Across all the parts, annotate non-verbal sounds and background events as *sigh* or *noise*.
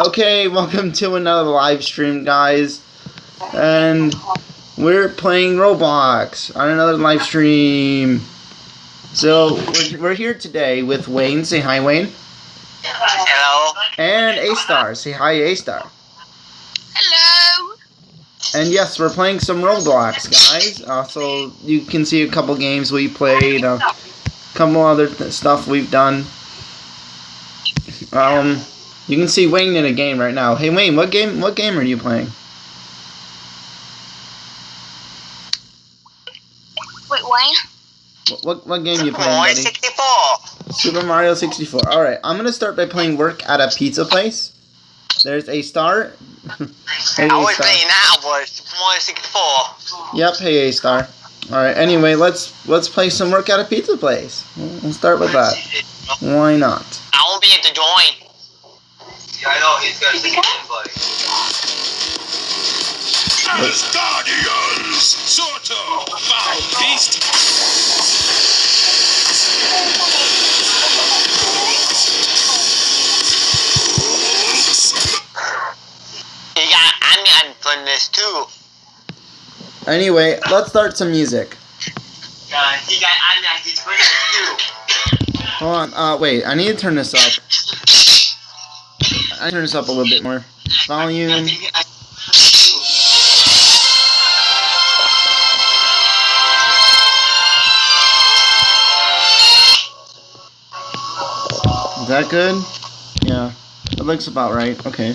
Okay, welcome to another live stream, guys. And we're playing Roblox on another live stream. So, we're, we're here today with Wayne. Say hi, Wayne. Hello. And A-Star. Say hi, A-Star. Hello. And yes, we're playing some Roblox, guys. Also, you can see a couple games we played, a couple other th- stuff we've done. Um, you can see Wayne in a game right now. Hey, Wayne, what game? What game are you playing? Wait, Wayne? What what, what game you playing, More buddy? 64. Super Mario 64. All right, I'm gonna start by playing work at a pizza place. There's a star. *laughs* hey, I was A-Star. playing that was Mario 64. Yep, hey A star. All right. Anyway, let's let's play some work at a pizza place. We'll we'll start with that. Why not? I won't be able to join. Yeah, I know, he's got a second invite. Guardians! Soto! Foul beast! He got onion from this too. Anyway, let's start some music. Yeah, he got onion. He's from this too. Hold on. Uh, wait. I need to turn this up. I turn this up a little bit more. Volume. Is that good? Yeah. It looks about right. Okay.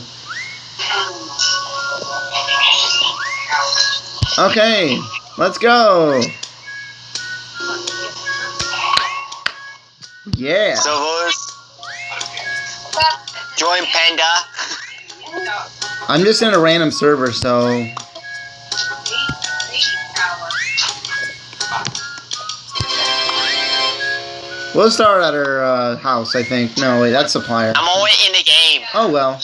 Okay. Let's go. Yeah. So boys, join Panda. I'm just in a random server, so we'll start at our uh, house. I think. No, wait, that's supplier. I'm already in the game. Oh well.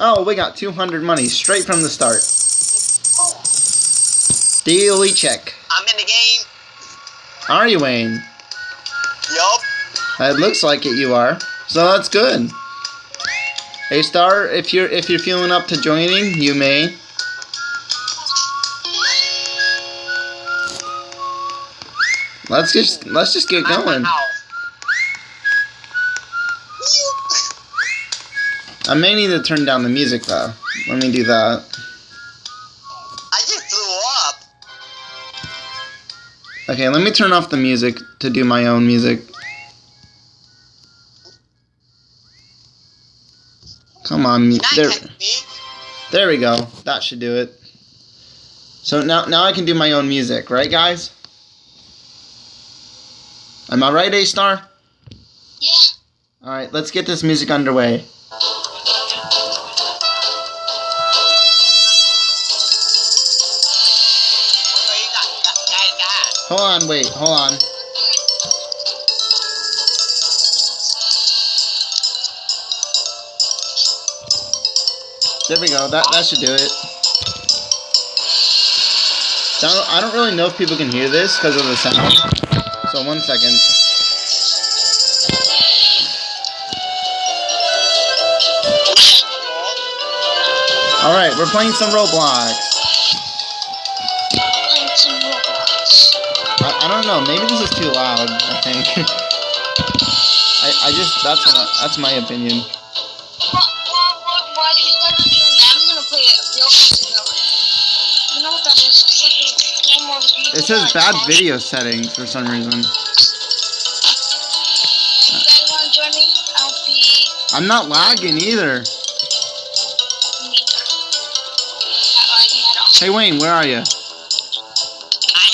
Oh, we got 200 money straight from the start. Daily check. I'm in the game. Are you Wayne? Yup. It looks like it. You are. So that's good. A star, if you're if you're feeling up to joining, you may. Let's just let's just get going. I may need to turn down the music though. Let me do that. I just blew up. Okay, let me turn off the music to do my own music. Come on, Not there, me. there we go. That should do it. So now, now I can do my own music, right, guys? Am I right, A Star? Yeah. All right, let's get this music underway. Hold on, wait, hold on. There we go. That that should do it. I don't, I don't really know if people can hear this because of the sound. So one second. All right, we're playing some Roblox. I, I don't know. Maybe this is too loud. I think. *laughs* I, I just that's that's my opinion. It says bad video settings for some reason. I'm not lagging either. Hey Wayne, where are you? I'm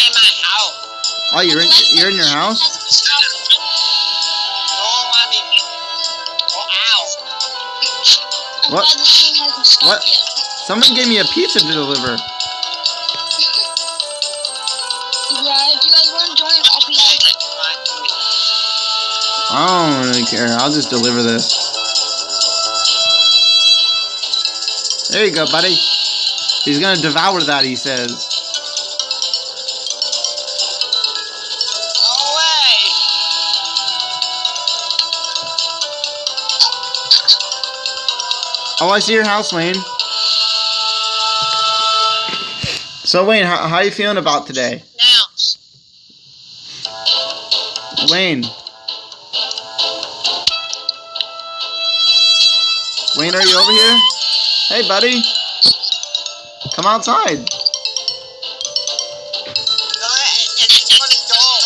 in my house. Oh, you're in you're in your house. What? What? Someone gave me a pizza to deliver. I don't really care. I'll just deliver this. There you go, buddy. He's gonna devour that. He says. Oh, I see your house, Wayne. So, Wayne, how, how you feeling about today? Now. Wayne. Over here? Hey, buddy. Come outside. No, it- it's funny dog.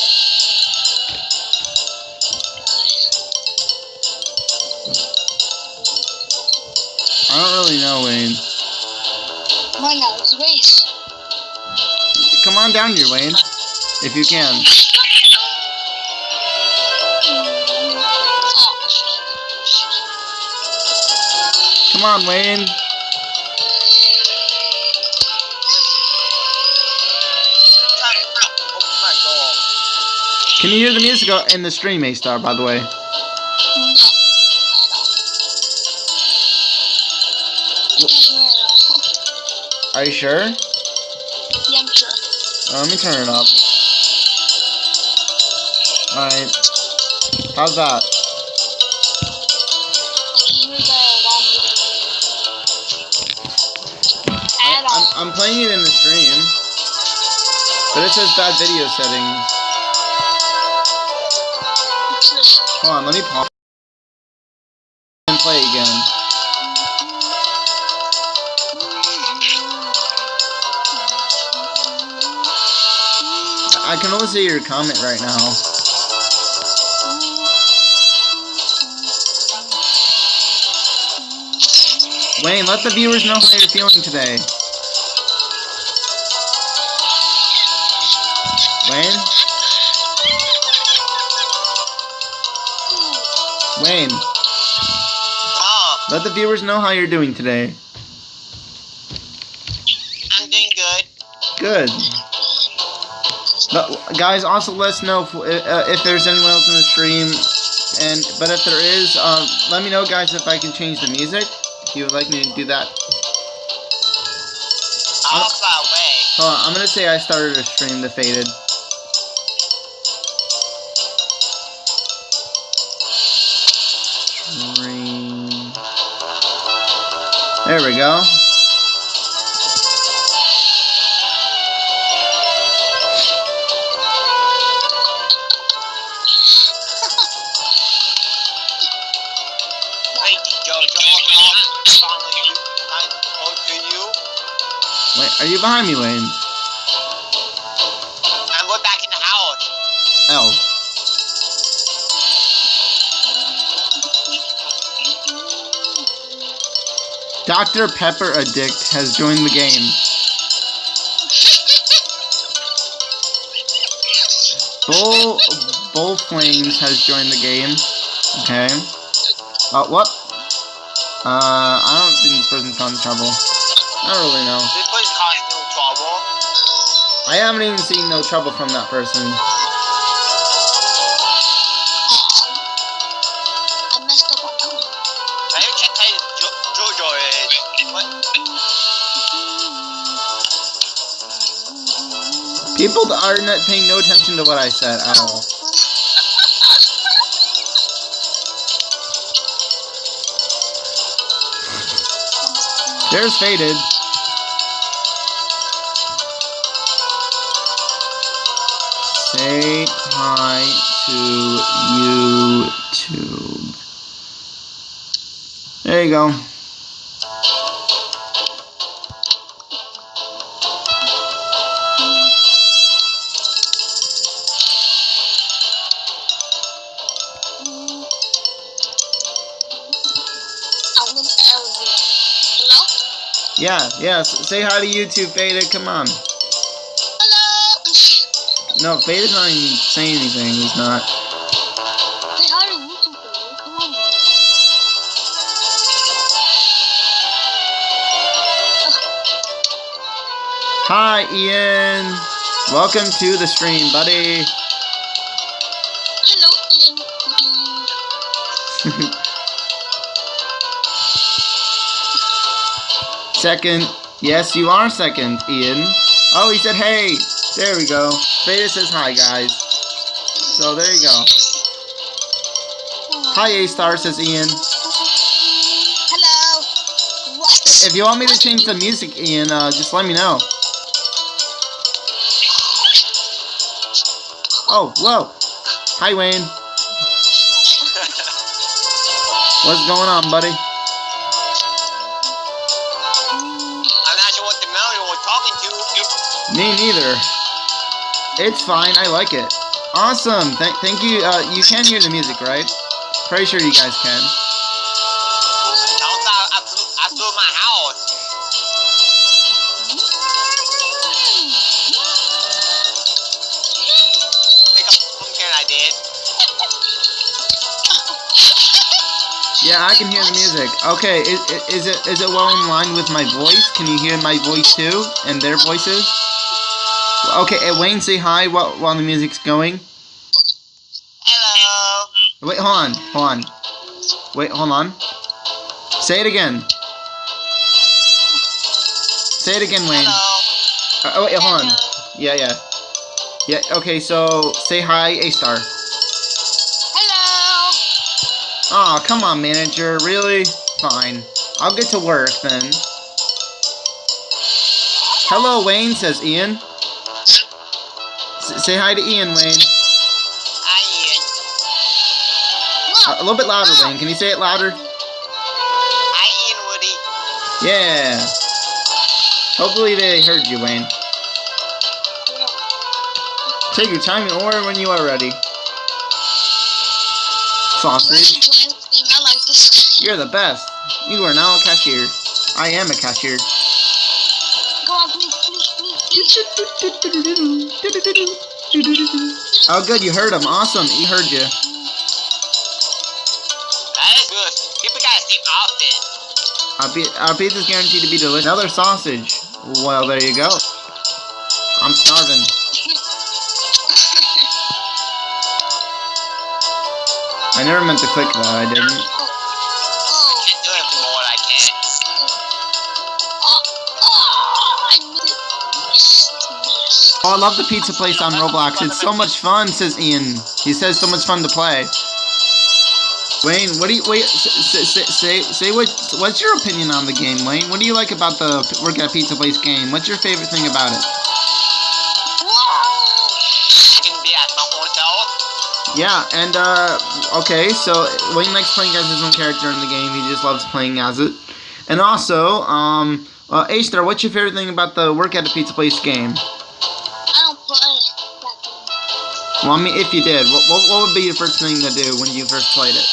I don't really know, Wayne. Why not? It's race. Come on down here, Wayne. If you can. Come on, Wayne. They're trying to open my door. Can you hear the music in the stream, A-Star, by the way? No. I don't. I can't hear it all. Are you sure? Yeah, I'm sure. Let me turn it up. Alright. How's that? Playing it in the stream. But it says bad video settings. Hold on, let me pause. And play again. I can only see your comment right now. Wayne, let the viewers know how you're feeling today. Wayne? Wayne, Mom, let the viewers know how you're doing today. I'm doing good. Good. But, guys, also let us know if, uh, if there's anyone else in the stream. And but if there is, um, let me know, guys, if I can change the music. If you would like me to do that. I'll fly away. Hold on, I'm gonna say I started a stream to Faded. There we go. Wait, Jojo, I'm following you. I go to you. Wait, are you behind me, Wayne? Dr. Pepper Addict has joined the game. Bull Bull Flames has joined the game. Okay. Uh, what? Uh, I don't think this person's causing trouble. I don't really know. This place caused no trouble. I haven't even seen no trouble from that person. Jojo is. People are not paying no attention to what I said at all. There's Faded. Say hi to YouTube. There you go. I went to everyone. Hello? Yeah, yeah. Say hi to YouTube, Faded. Come on. Hello? No, Faded's not even saying anything. He's not. Hi, Ian. Welcome to the stream, buddy. Hello, Ian. *laughs* Second. Yes, you are second, Ian. Oh, he said hey. There we go. Veda says hi, guys. So there you go. Hi, A Star, says Ian. Hello. if you want me to change the music, Ian, uh, just let me know. Oh, whoa. Hi, Wayne. What's going on, buddy? I'm not sure what the melody was talking to. Me neither. It's fine. I like it. Awesome. Thank, thank you. Uh, you can hear the music, right? Pretty sure you guys can. Yeah, I can hear the music. Okay, is, is it is it well in line with my voice? Can you hear my voice too, and their voices? Okay, uh, Wayne, say hi while while the music's going. Hello. Wait, hold on, hold on. Wait, hold on. Say it again. Say it again, Wayne. Hello. Uh, oh wait, hold on. Yeah, yeah, yeah. Okay, so say hi, A Star. Aw, come on, manager. Really? Fine. I'll get to work then. Hello, Wayne, says Ian. S- say hi to Ian, Wayne. Hi, Ian. Uh, a little bit louder, Wayne. Can you say it louder? Hi, Ian Woody. Yeah. Hopefully they heard you, Wayne. Take your time and order when you are ready. Sausage. I like this. You're the best. You are now a cashier. I am a cashier. Go on, please, please, please, please. Oh, good. You heard him. Awesome. He heard you. That is good. People gotta stay off it. Our, pi- our pizza's guaranteed to be delicious. Another sausage. Well, there you go. I'm starving. I never meant to click that. I didn't. Oh. I love the pizza place on Roblox. It's so much fun, says Ian. He says so much fun to play. Wayne, what do you wait? Say say say, say what? What's your opinion on the game, Wayne? What do you like about the Work at Pizza Place game? What's your favorite thing about it? Yeah, and uh, okay, so Wayne likes playing as his own character in the game. He just loves playing as it. And also, um, uh, A Star, what's your favorite thing about the Work at a Pizza Place game? I don't play. Well, I mean, if you did, what, what, what would be your first thing to do when you first played it?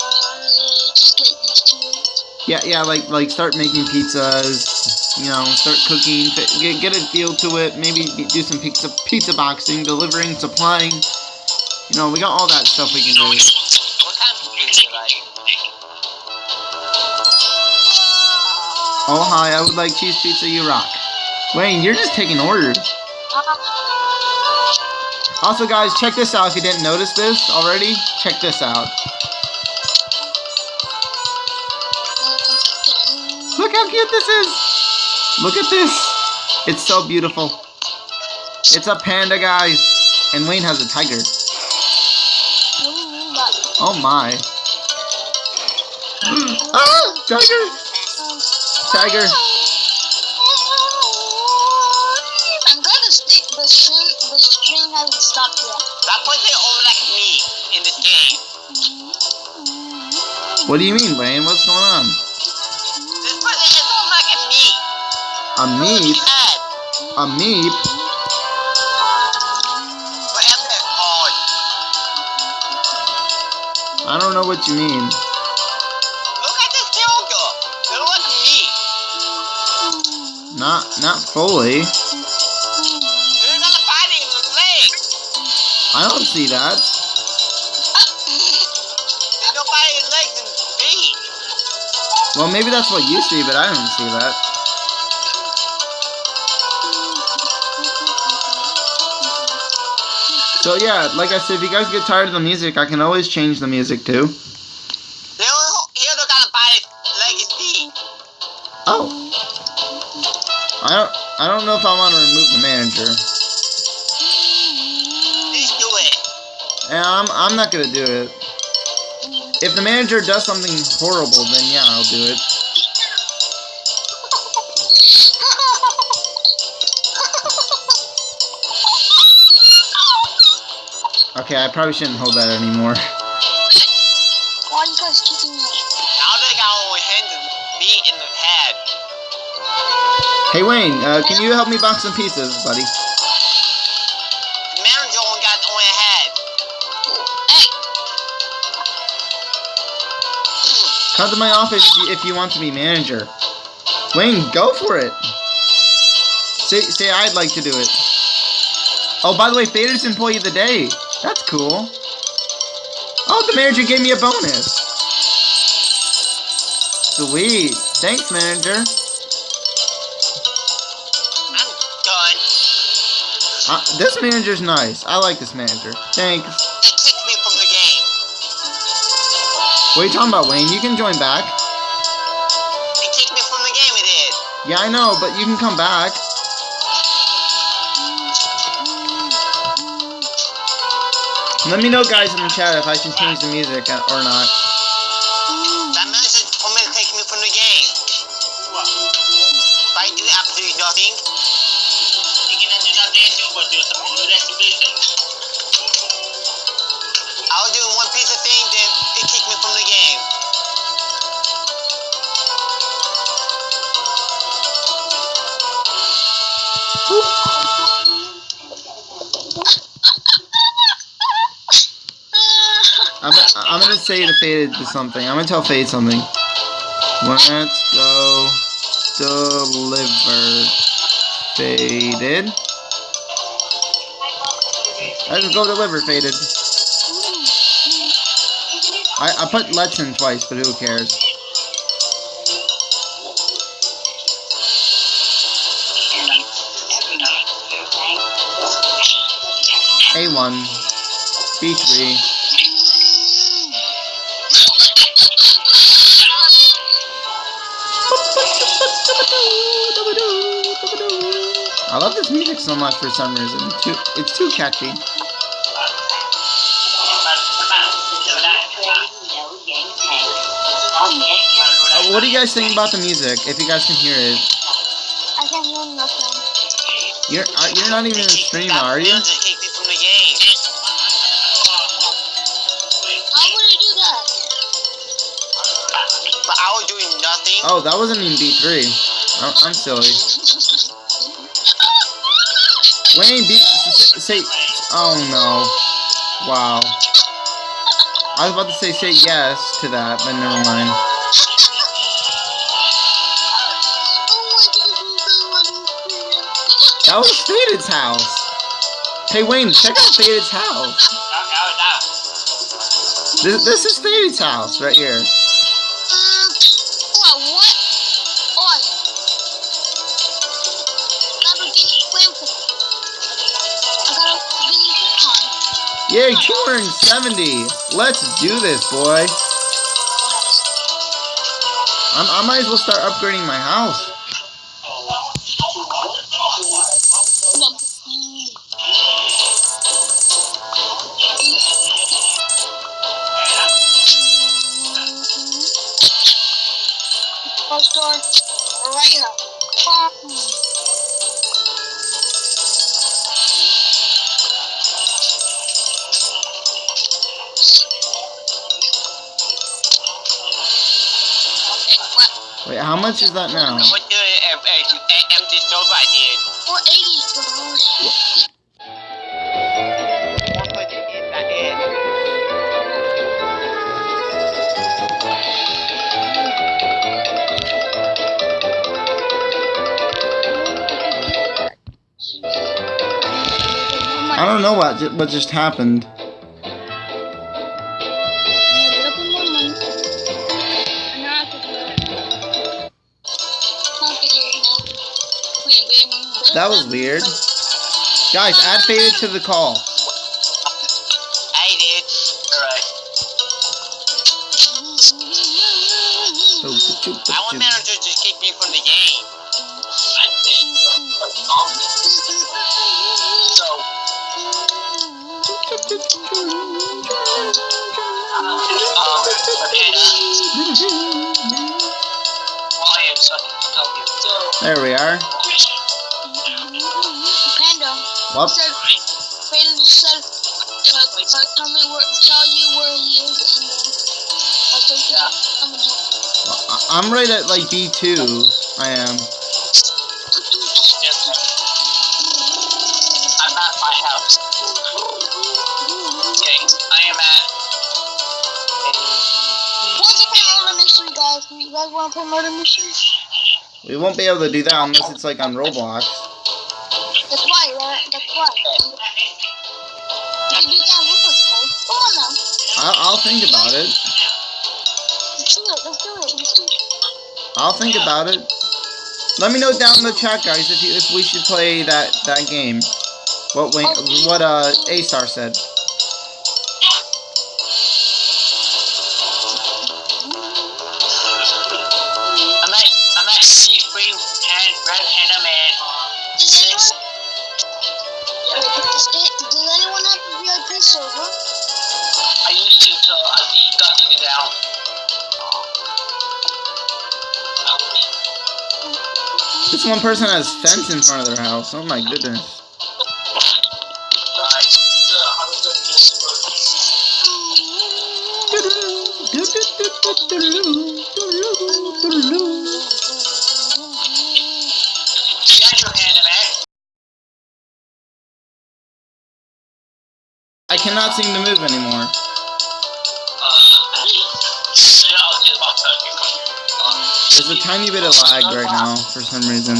Uh, just get used to it. Yeah, yeah, like like start making pizzas, you know, start cooking, get get a feel to it. Maybe do some pizza pizza boxing, delivering, supplying. You know, we got all that stuff we can do. Oh hi, I would like cheese pizza. You rock. Wayne, you're just taking orders. Also, guys, check this out. If you didn't notice this already, check this out. Look how cute this is. Look at this. It's so beautiful. It's a panda, guys, and Wayne has a tiger. Oh my. ah, tiger, tiger. I'm glad the, the stream the stream hasn't stopped yet. That person only like me in this game. What do you mean, Wayne? What's going on? This person is only like a me. A meep? A meep? Know what you mean. Look at this. They look like me. Not, not fully. They're gonna in the leg. I don't see that. There's no bite in legs and feet. Well, maybe that's what you see, but I don't see that. So yeah, like I said, if you guys get tired of the music, I can always change the music too. They only here they're gonna bite leg and feet. Oh. I don't. I don't know if I want to remove the manager. Please do it. I'm. I'm not gonna do it. If the manager does something horrible, then yeah, I'll do it. Okay, I probably shouldn't hold that anymore. Why are you guys kicking me? Now they got only hand me in the head. Hey Wayne, uh, can you help me box some pizzas, buddy? Manager only got only a head. Hey, Come to my office if you- if you want to be manager. Wayne, go for it. Say, say I'd like to do it. Oh, by the way, Fader's employee of the day. That's cool. Oh, the manager gave me a bonus. Sweet. Thanks, manager. I'm done. Uh, this manager's nice. I like this manager. Thanks. They kicked me from the game. What are you talking about, Wayne? You can join back. They kicked me from the game. It did. Yeah, I know, but you can come back. Let me know, guys, in the chat if I should change the music or not. Say to Fade to something. I'm gonna tell Fade something. Let's go deliver. Faded. Let's go deliver, Faded. I, I put let's in twice, but who cares? A1. B3. Love this music so much for some reason. Too, it's too catchy. Uh, what do you guys think about the music? If you guys can hear it, I can't hear nothing. you're uh, you're not even in the stream, are you? Manager kicked me from the game. How would I do that? But I was doing nothing. Oh, that wasn't even B3. I'm, I'm silly. *laughs* Wayne, B, s- s- say. Oh no. Wow. I was about to say say yes to that, but never mind. That was Faded's house. Hey Wayne, check out Faded's house. This, this is Faded's house right here. Yay, 270. Let's do this, boy. I'm, I might as well start upgrading my house. Is that now? I went to a, a, a empty sofa I did. 480 One place to eat that is. I don't know what what just happened. That was weird. Guys, add Faded to the call. I did. Alright. I want manager to just kick me from the game. I did. So, um, Ryan, so I can help you. So, There we are. Panda Well, said, Panda said, uh, So I comment where, tell you where he is, and then I'll take you. Uh, I'm gonna I- I'm right at like B2. I am. I'm at my house. Okay, I am at. What's up, murder mystery, guys? You guys want to play murder mystery? We won't be able to do that unless it's like on Roblox. You do that. Come on now. I'll, I'll think about it. Let's do it. Let's do it. Let's do it. I'll think about it. Let me know down in the chat, guys, if you, if we should play that that game. What what uh A Star said. One person has fence in front of their house. Oh my goodness. I cannot seem to move anymore. There's a tiny bit of lag right now for some reason.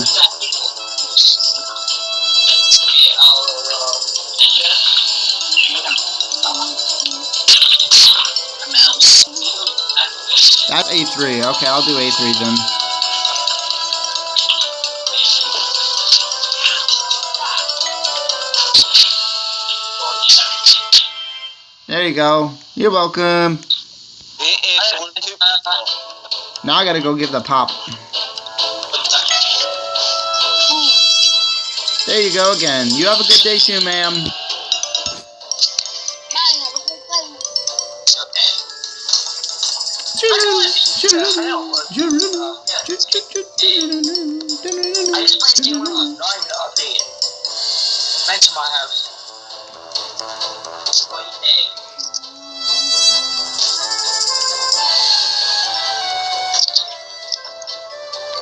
That's A3. Okay, I'll do A3 then. There you go. You're welcome. Now I gotta go give the pop. There you go again. You have a good day too, ma'am. Have. I just played to my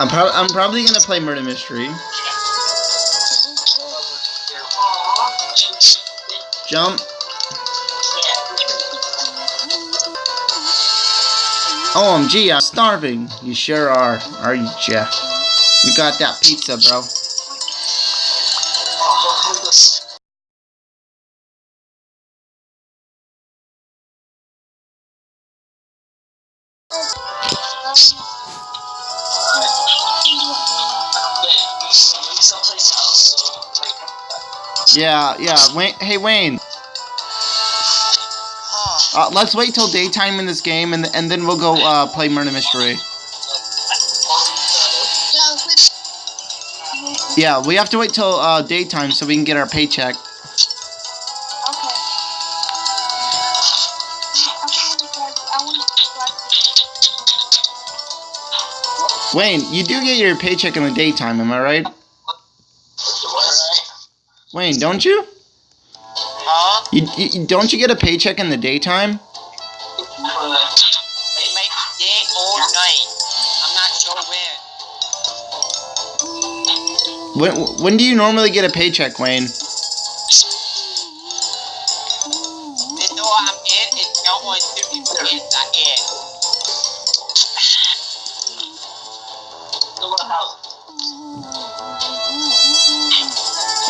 I'm, prob- I'm probably gonna play Murder Mystery. Jump. OMG, I'm starving. You sure are, are you, Jeff? You got that pizza, bro. Yeah, yeah. Wayne, hey, Wayne. Uh, let's wait till daytime in this game, and and then we'll go uh, play Murder Mystery. Yeah, we have to wait till uh, daytime so we can get our paycheck. Okay. I want to Wayne, you do get your paycheck in the daytime, am I right? Wayne, don't you? Huh? You, you don't you get a paycheck in the daytime? Uh, they make day or night. I'm not sure when. When when do you normally get a paycheck, Wayne?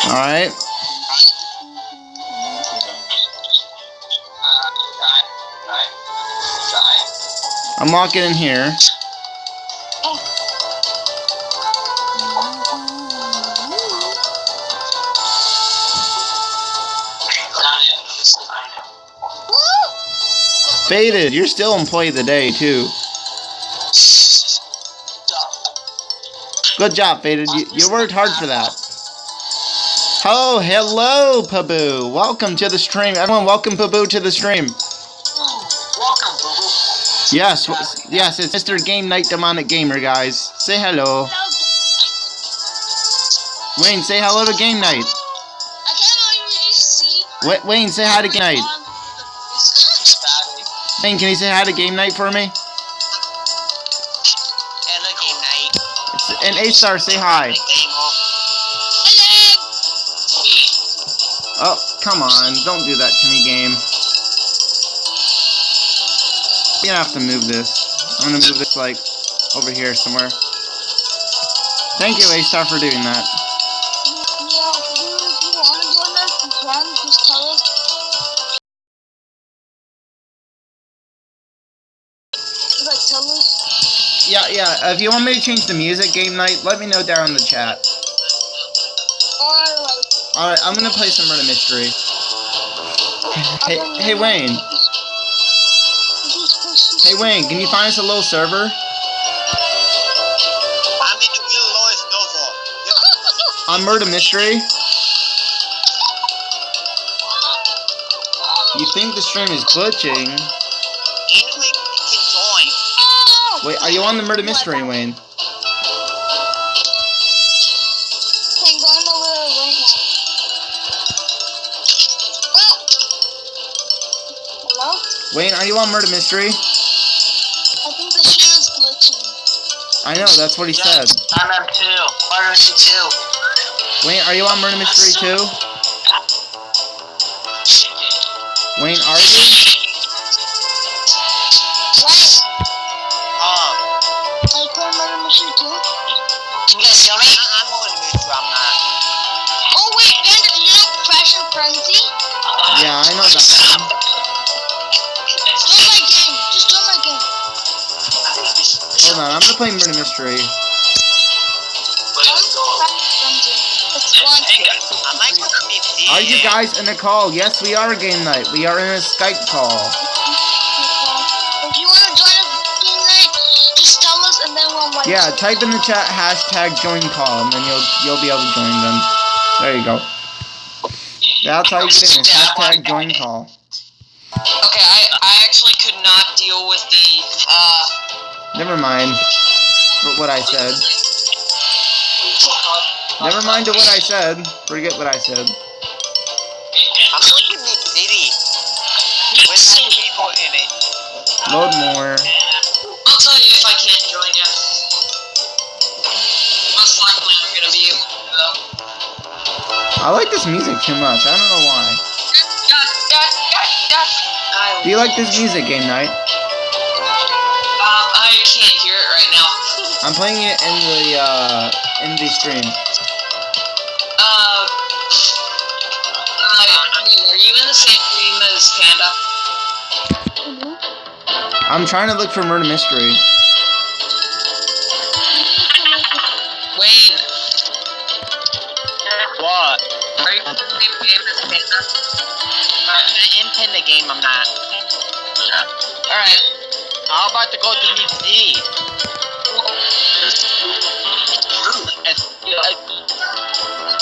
All right. I'm walking in here. Faded, you're still employee of the day too. Good job, Faded. You, you worked hard for that. Oh, hello, Paboo. Welcome to the stream. Everyone, welcome Paboo to the stream. Welcome. Yes, yes, it's Mr. Game Night Demonic Gamer, guys. Say hello. Wayne, say hello to Game Night. I can't even see. Wayne, say hi to Game Night. Hey, can you say hi to game night for me? Hello, game night. And A Star, say hi. Come on. Don't do that to me, game. You're gonna have to move this. I'm gonna move this, like, over here somewhere. Thank you, A Star, for doing that. Yeah. Yeah, yeah. If you want me to change the music game night, let me know down in the chat. Oh, Alright, I'm gonna play some murder mystery. Hey, hey Wayne. Hey Wayne, can you find us a little server? I'm in the real lowest level. On murder mystery? You think the stream is glitching? Anyway, can join. Wait, are you on the murder mystery, Wayne? Wayne, are you on murder mystery? I think the stream is glitching. I know, that's what he said. I'm up too. Murder Mystery 2. Wayne, are you on murder mystery too? Wayne, are you? Right. Um, Are you playing Murder Mystery too? can you guys hear me? I- I'm on the mystery. I'm not. Oh wait, Bandit, do you know Fashion Frenzy? Yeah, I know that On, I'm gonna play murder mystery. Are you guys in a call? Yes, we are game night. We are in a Skype call. You want to join us game night, just tell us and then we'll invite Yeah, type in the chat hashtag join call and then you'll you'll be able to join them. There you go. That's how you finish. Hashtag join call. Okay, I, I actually could not deal with the, uh, Never mind what I said. Never mind to what I said. Forget what I said. I'm looking at Meep City. With some people in it. Load more. I'll tell you if I can't join you. Most likely I'm gonna be able to, though. I like this music too much. I don't know why. Do you like this music game night? I can't hear it right now. *laughs* I'm playing it in the uh in the stream. Uh, I mean, are you in the same room as Panda? I'm trying to look for murder mystery. Wayne, What? are you in the same game as Panda? I'm in Panda game, I'm not. Alright. I'm about to go to Meep City. It's, it's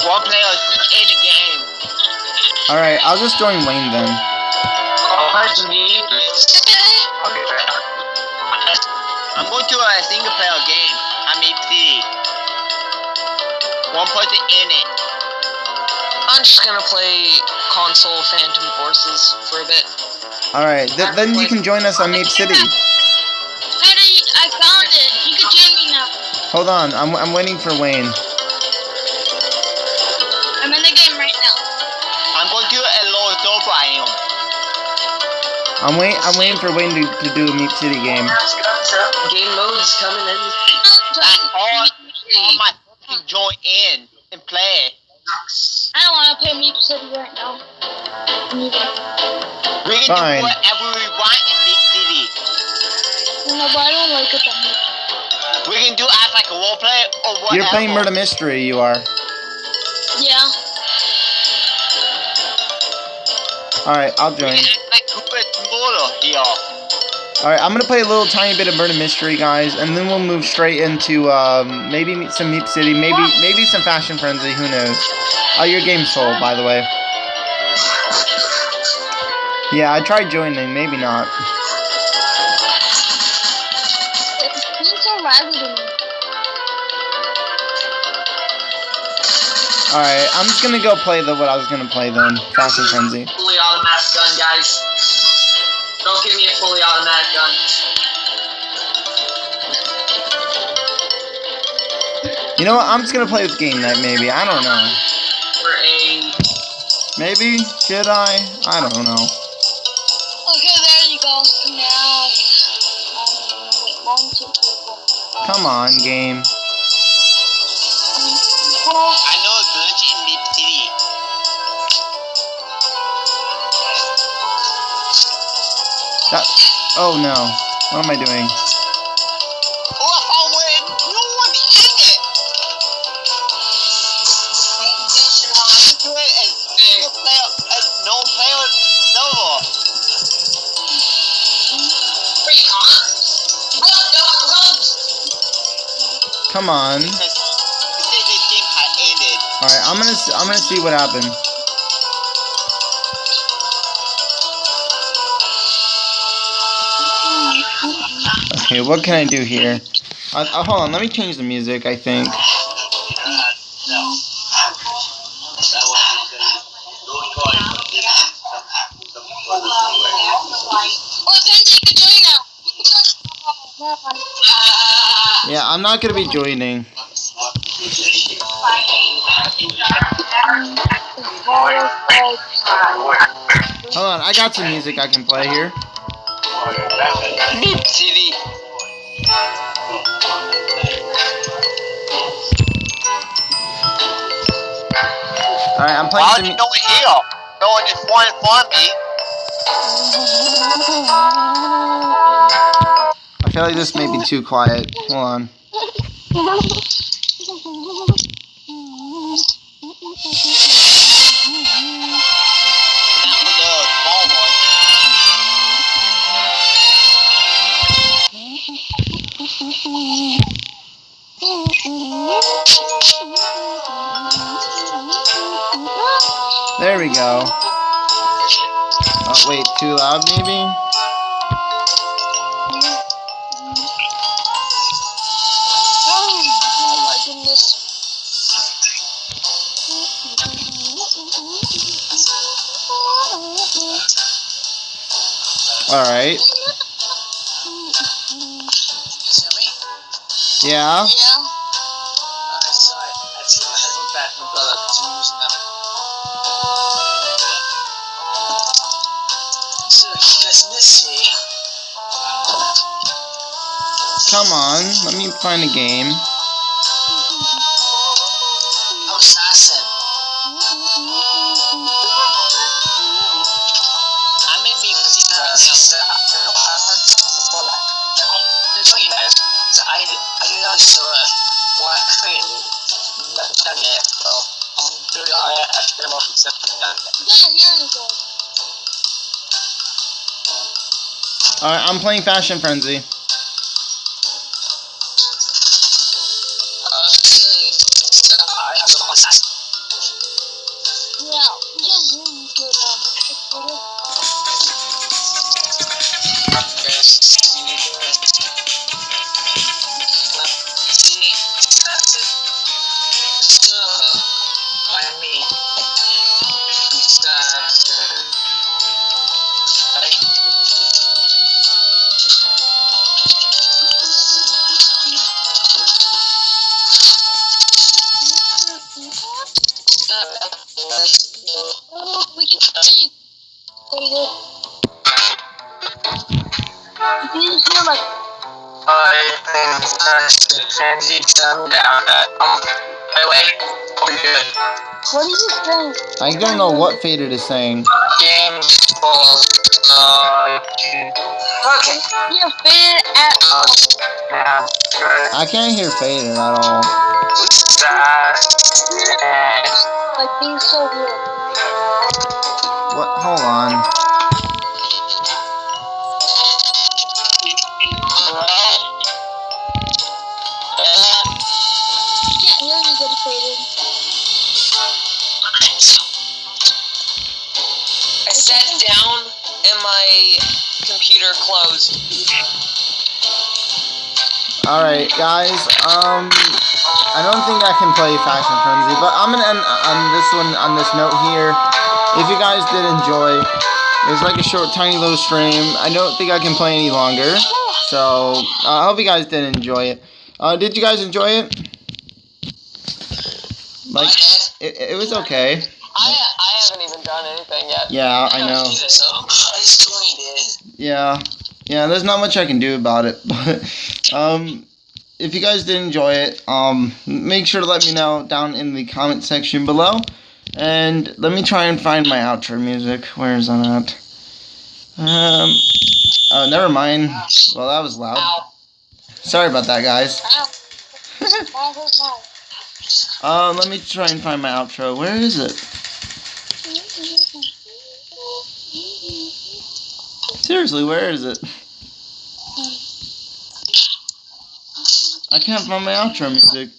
one player in the game. Alright, I'll just join Wayne then. I'm going to a single player game. I mean City. One person in it. I'm just gonna play console Phantom Forces for a bit. Alright, th- then you can join us on Meep City. Hold on, I'm, I'm waiting for Wayne. I'm in the game right now. I'm going to a low sofa I am. I'm wait I'm waiting for Wayne to, to do a Meep City game. Game mode's coming in. Join all, all my can join in and play. I don't want to play Meep City right now. Neither. We can Fine. do whatever we want in Meep City. No, but I don't like it that much. We can do as like a role play or whatever. You're playing Murder Mystery, you are. Yeah. Alright, I'll We join. can act like Cooper Smaller here. Alright, I'm gonna play a little tiny bit of Murder Mystery, guys, and then we'll move straight into um, maybe meet some Meep City, maybe maybe some Fashion Frenzy, who knows. Oh, your game's full, by the way. Yeah, I tried joining, maybe not. Alright, I'm just gonna go play the what I was gonna play then. Fashion Frenzy. Fully automatic gun, guys. Don't give me a fully automatic gun. You know what? I'm just gonna play with game night. Maybe I don't know. For a Maybe should I? I don't know. Okay, there you go. Now, um, wait, one, two, three, four. Come on, game. That. Oh no. What am I doing? Oh, I found where no one in it. Do it as single player, as no player. Come on. Because it said this game had ended. All right. I'm gonna. I'm gonna see what happened. Okay. What can I do here? Uh, uh, hold on. Let me change the music. I think. Yeah. I'm not gonna be joining. Hold on. I got some music I can play here. City. All right. I'm playing Why some. did no one here? No one just wanted for me. I feel like this may be too quiet. Hold on. *laughs* There we go. Oh wait, too loud maybe? Alright. Yeah? Yeah. Come on, let me find a game. I'm assassin. Alright, I'm playing Fashion Frenzy. We can see. Wait, you can hear my What are you saying? I don't know what Faded is saying. Okay. You're faded at Now, I can't hear Faded at all. like being so weird. What? Hold on. I sat down and my computer closed. Alright, guys, um, I don't think I can play Fashion Frenzy, but I'm gonna end on this one, on this note here. If you guys did enjoy, It's like a short, tiny little stream. I don't think I can play any longer. So uh, I hope you guys did enjoy it. Uh, did you guys enjoy it? Like, it, it was okay. I I haven't even done anything yet. Yeah, I know. Either, so *laughs* I just joined it. Yeah, yeah. There's not much I can do about it, *laughs* but um, if you guys did enjoy it, um, make sure to let me know down in the comment section below, and let me try and find my outro music. Where is that at? Um, oh, never mind. Well, that was loud. Sorry about that, guys. Um, *laughs* let me try and find my outro. Where is it? Seriously, where is it? I can't find my outro music.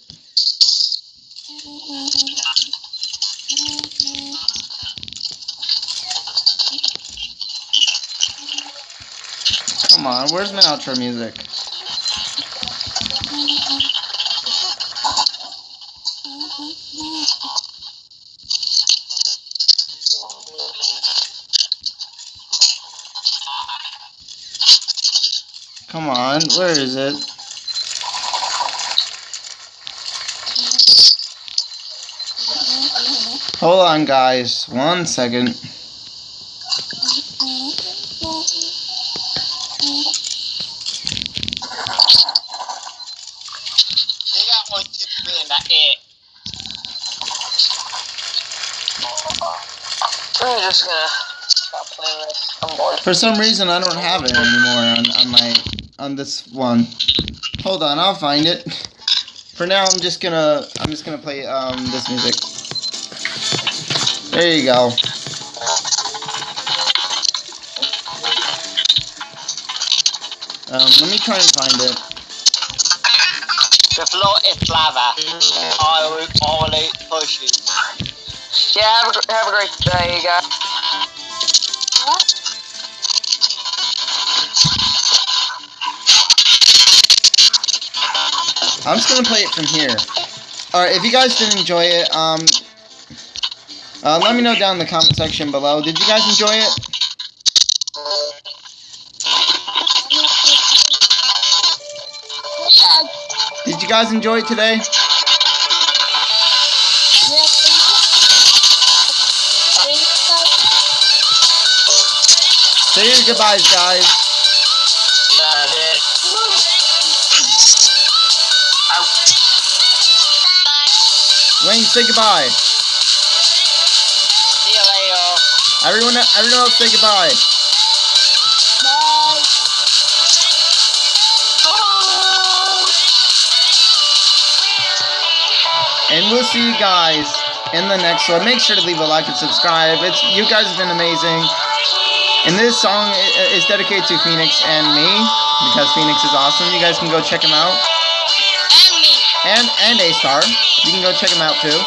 Come on, where's my outro music? Come on, where is it? Hold on, guys. One second. They got one, two, three, and that it. I'm just gonna stop playing this. I'm bored. For some reason, I don't have it anymore on, on my on this one. Hold on, I'll find it. For now, I'm just gonna I'm just gonna play um this music. There you go. Um, let me try and find it. The floor is lava. I will, I push pushes. Yeah, have a, have a great day, you guys. I'm just gonna play it from here. Alright, if you guys did enjoy it, um, uh, let me know down in the comment section below. Did you guys enjoy it? Did you guys enjoy it today? Say your goodbyes, guys. Wayne, say goodbye. See you later. Everyone, everyone else, say goodbye. And we'll see you guys in the next one. Make sure to leave a like and subscribe. It's you guys have been amazing. And this song is dedicated to Phoenix and me because Phoenix is awesome. You guys can go check him out. And. And A Star. You can go check him out too.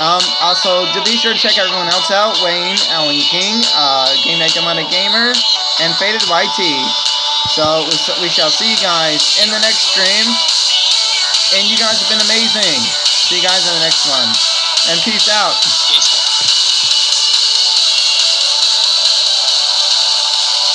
Um, also, to be sure to check everyone else out: Wayne, Alan King, uh, Game Night Demonic Gamer, and Faded YT. So we, we shall see you guys in the next stream. And you guys have been amazing. See you guys in the next one. And peace out.